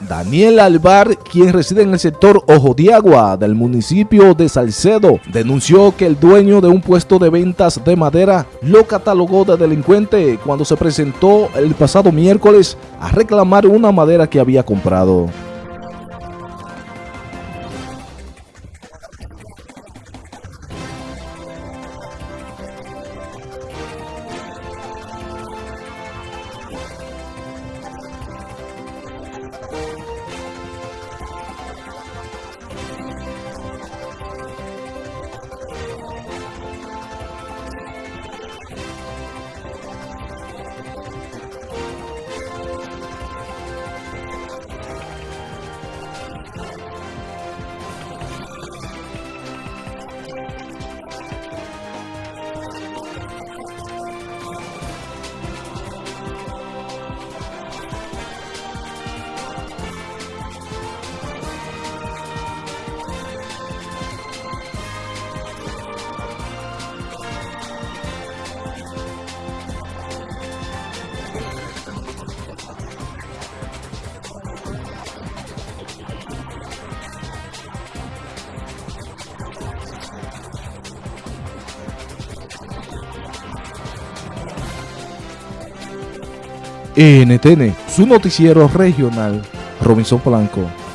Daniel Alvar, quien reside en el sector Ojo de Agua del municipio de Salcedo, denunció que el dueño de un puesto de ventas de madera lo catalogó de delincuente cuando se presentó el pasado miércoles a reclamar una madera que había comprado. NTN, su noticiero regional, Robinson Blanco.